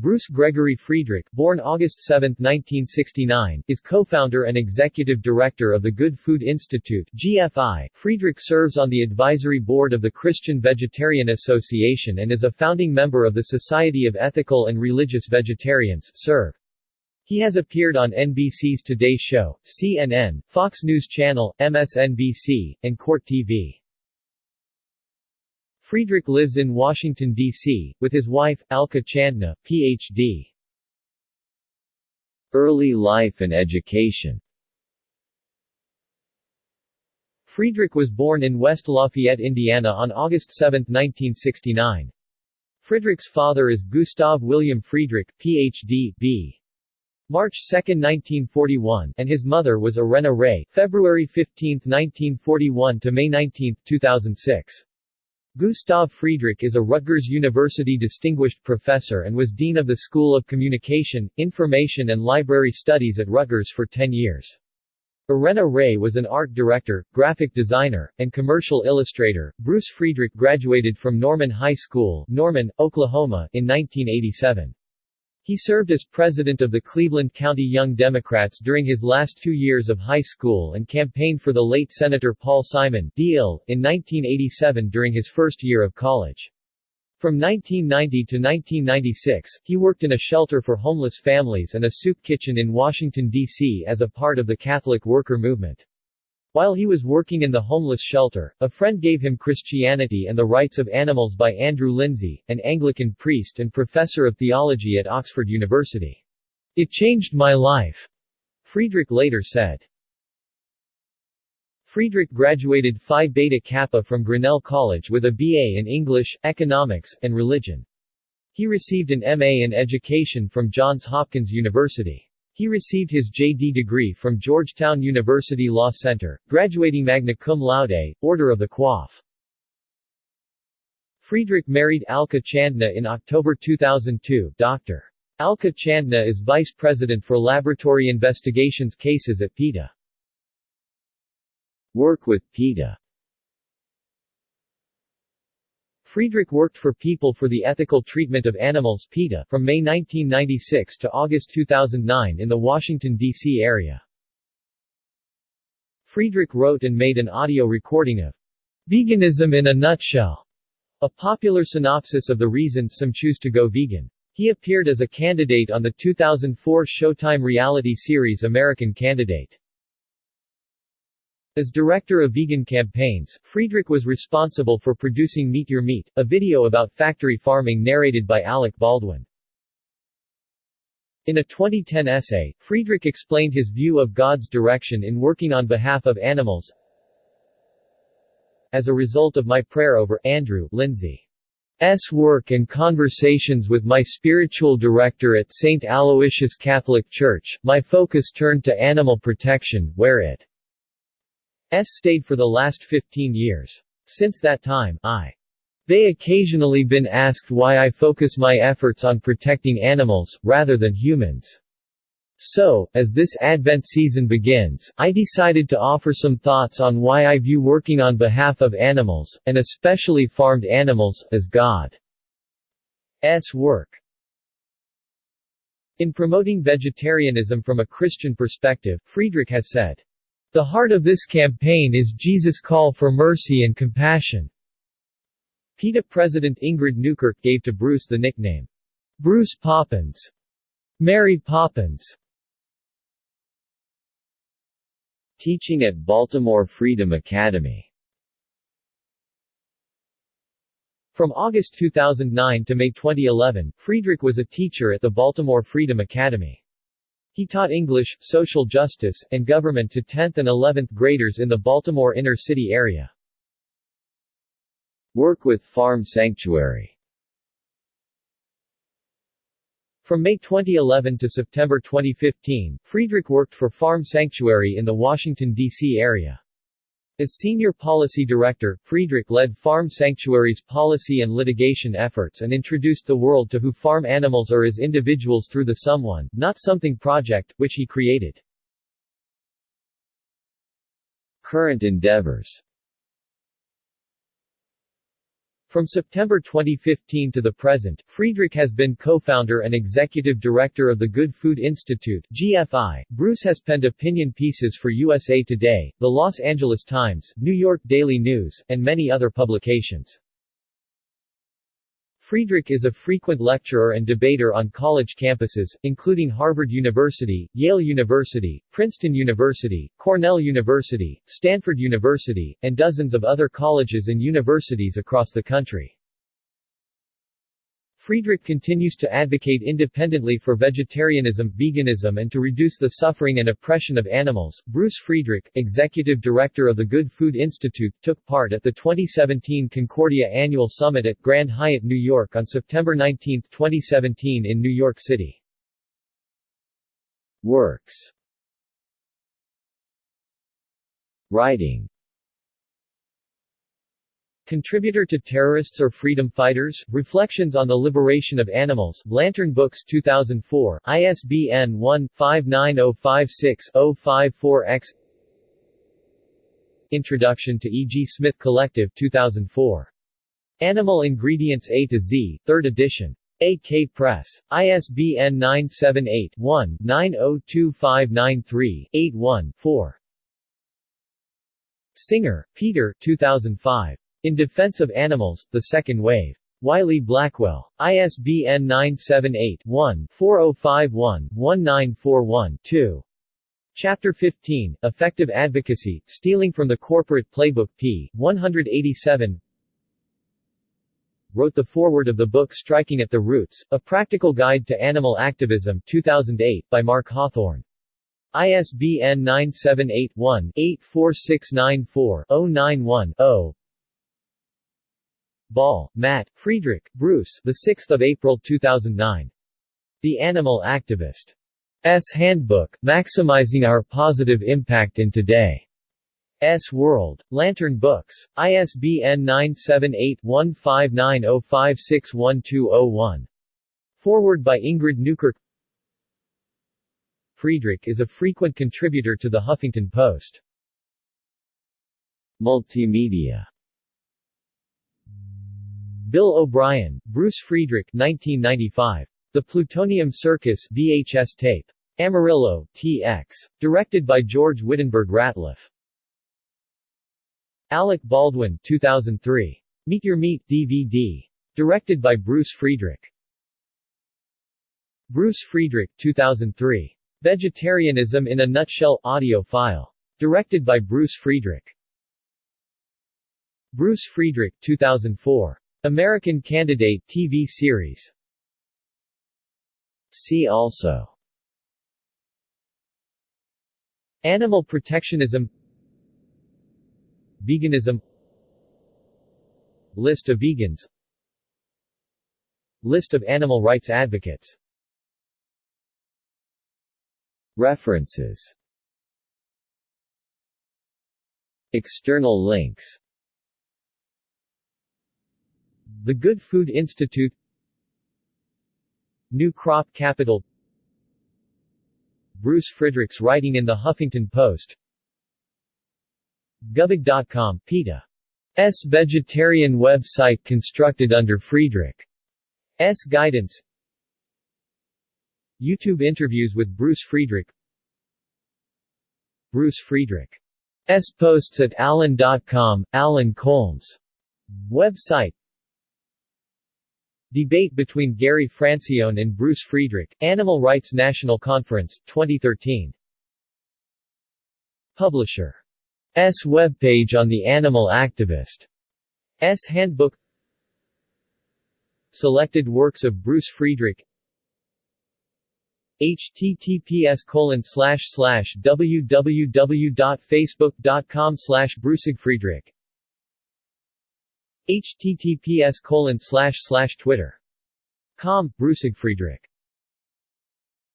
Bruce Gregory Friedrich, born August 7, 1969, is co-founder and executive director of the Good Food Institute (GFI). Friedrich serves on the advisory board of the Christian Vegetarian Association and is a founding member of the Society of Ethical and Religious Vegetarians (SERV). He has appeared on NBC's Today Show, CNN, Fox News Channel, MSNBC, and Court TV. Friedrich lives in Washington, D.C., with his wife, Alka Chandna, Ph.D. Early life and education Friedrich was born in West Lafayette, Indiana on August 7, 1969. Friedrich's father is Gustav William Friedrich, Ph.D. B. March 2, 1941, and his mother was Irena Ray, February 15, 1941 to May 19, 2006. Gustav Friedrich is a Rutgers University Distinguished Professor and was Dean of the School of Communication, Information and Library Studies at Rutgers for 10 years. Irena Ray was an art director, graphic designer, and commercial illustrator. Bruce Friedrich graduated from Norman High School, Norman, Oklahoma, in 1987. He served as president of the Cleveland County Young Democrats during his last two years of high school and campaigned for the late Senator Paul Simon D.L. in 1987 during his first year of college. From 1990 to 1996, he worked in a shelter for homeless families and a soup kitchen in Washington, D.C. as a part of the Catholic worker movement. While he was working in the homeless shelter, a friend gave him Christianity and the Rights of Animals by Andrew Linzey, an Anglican priest and professor of theology at Oxford University. It changed my life, Friedrich later said. Friedrich graduated Phi Beta Kappa from Grinnell College with a BA in English, Economics, and Religion. He received an MA in Education from Johns Hopkins University. He received his J.D. degree from Georgetown University Law Center, graduating magna cum laude, Order of the Coif. Friedrich married Alka Chandna in October 2002. Dr. Alka Chandna is Vice President for Laboratory Investigations Cases at PETA. Work with PETA Friedrich worked for People for the Ethical Treatment of Animals PETA from May 1996 to August 2009 in the Washington, D.C. area. Friedrich wrote and made an audio recording of Veganism in a Nutshell, a popular synopsis of the reasons some choose to go vegan. He appeared as a candidate on the 2004 Showtime reality series American Candidate. As director of vegan campaigns, Friedrich was responsible for producing Meet Your Meat, a video about factory farming narrated by Alec Baldwin. In a 2010 essay, Friedrich explained his view of God's direction in working on behalf of animals. As a result of my prayer over Andrew Linzey S. work and conversations with my spiritual director at St. Aloysius Catholic Church, my focus turned to animal protection, where it stayed for the last 15 years. Since that time, I they occasionally been asked why I focus my efforts on protecting animals, rather than humans. So, as this Advent season begins, I decided to offer some thoughts on why I view working on behalf of animals, and especially farmed animals, as God's work. In promoting vegetarianism from a Christian perspective, Friedrich has said, the heart of this campaign is Jesus' call for mercy and compassion. PETA President Ingrid Newkirk gave to Bruce the nickname, Bruce Poppins. Mary Poppins. Teaching at Baltimore Freedom Academy From August 2009 to May 2011, Friedrich was a teacher at the Baltimore Freedom Academy. He taught English, social justice, and government to 10th and 11th graders in the Baltimore inner city area. Work with Farm Sanctuary From May 2011 to September 2015, Friedrich worked for Farm Sanctuary in the Washington, D.C. area. As Senior Policy Director, Friedrich led Farm Sanctuary's policy and litigation efforts and introduced the world to who farm animals are as individuals through the Someone, Not Something project, which he created. Current endeavors From September 2015 to the present, Friedrich has been co-founder and executive director of the Good Food Institute GFI. Bruce has penned opinion pieces for USA Today, The Los Angeles Times, New York Daily News, and many other publications. Friedrich is a frequent lecturer and debater on college campuses, including Harvard University, Yale University, Princeton University, Cornell University, Stanford University, and dozens of other colleges and universities across the country. Friedrich continues to advocate independently for vegetarianism, veganism and to reduce the suffering and oppression of animals. Bruce Friedrich, executive director of the Good Food Institute, took part at the 2017 Concordia Annual Summit at Grand Hyatt, New York on September 19, 2017 in New York City. Works Writing Contributor to Terrorists or Freedom Fighters? Reflections on the Liberation of Animals, Lantern Books 2004, ISBN 1-59056-054-X Introduction to E. G. Smith Collective 2004. Animal Ingredients A to Z, 3rd edition. A.K. Press. ISBN 978-1-902593-81-4. Singer, Peter 2005. In Defense of Animals, The Second Wave. Wiley Blackwell. ISBN 978-1-4051-1941-2. Chapter 15, Effective Advocacy, Stealing from the Corporate Playbook p. 187 Wrote the foreword of the book Striking at the Roots, A Practical Guide to Animal Activism 2008, by Mark Hawthorne. ISBN 978-1-84694-091-0 Ball, Matt, Friedrich, Bruce the 6th of April 2009. The Animal Activist. S Handbook, Maximizing Our Positive Impact in Today. S World. Lantern Books. ISBN 978-1590561201. Forward by Ingrid Newkirk Friedrich is a frequent contributor to the Huffington Post. Multimedia Bill O'Brien, Bruce Friedrich 1995. The Plutonium Circus VHS tape. Amarillo, TX. Directed by George Wittenberg Ratliff. Alec Baldwin 2003. Meet Your Meat DVD. Directed by Bruce Friedrich. Bruce Friedrich 2003. Vegetarianism in a Nutshell audio file. Directed by Bruce Friedrich. Bruce Friedrich 2004. American Candidate TV series. See also. Animal protectionism. Veganism. List of vegans. List of animal rights advocates. References. External links the Good Food Institute New Crop Capital Bruce Friedrich's writing in the Huffington Post GoVeg.com, PETA. S. vegetarian website constructed under Friedrich's guidance YouTube interviews with Bruce Friedrich Bruce Friedrich S. posts at Alan.com, Alan Colmes website Debate between Gary Francione and Bruce Friedrich, Animal Rights National Conference, 2013. Publisher. S webpage on the Animal Activist. S Handbook Selected works of Bruce Friedrich https colon www.facebook.com slash brucigfriedrich https colon slash slash twitter. Com Brucig Friedrich